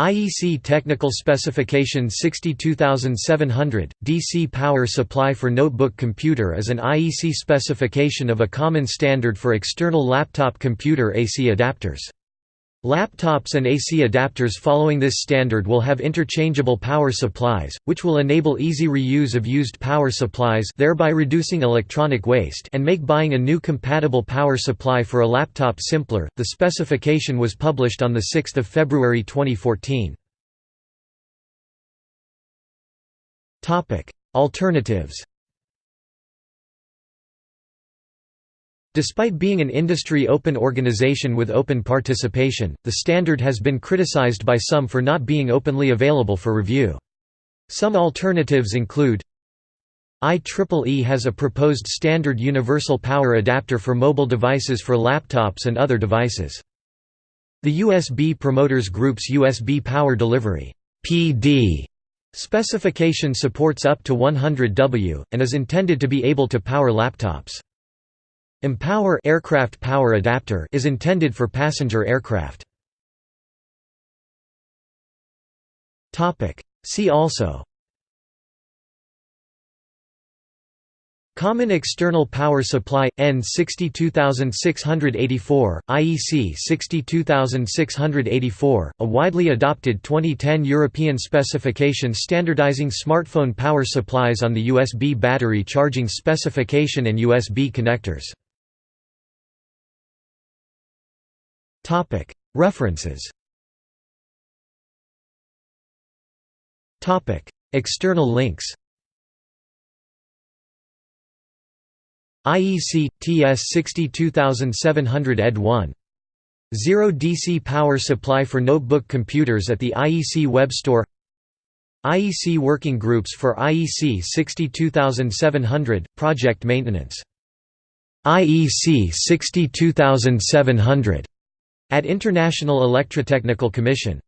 IEC Technical Specification 62700, DC power supply for notebook computer is an IEC specification of a common standard for external laptop computer AC adapters. Laptops and AC adapters following this standard will have interchangeable power supplies, which will enable easy reuse of used power supplies thereby reducing electronic waste and make buying a new compatible power supply for a laptop simpler. The specification was published on 6 February 2014. Alternatives Despite being an industry open organization with open participation, the standard has been criticized by some for not being openly available for review. Some alternatives include IEEE has a proposed standard universal power adapter for mobile devices for laptops and other devices. The USB Promoters Group's USB Power Delivery PD specification supports up to 100 W, and is intended to be able to power laptops. Empower aircraft power adapter is intended for passenger aircraft. Topic. See also. Common External Power Supply N 62684 IEC 62684 a widely adopted 2010 European specification standardizing smartphone power supplies on the USB battery charging specification and USB connectors References. External links. IEC TS 62700 ed 1 Zero DC power supply for notebook computers at the IEC web store. IEC working groups for IEC 62700 project maintenance. IEC 62700 at International Electrotechnical Commission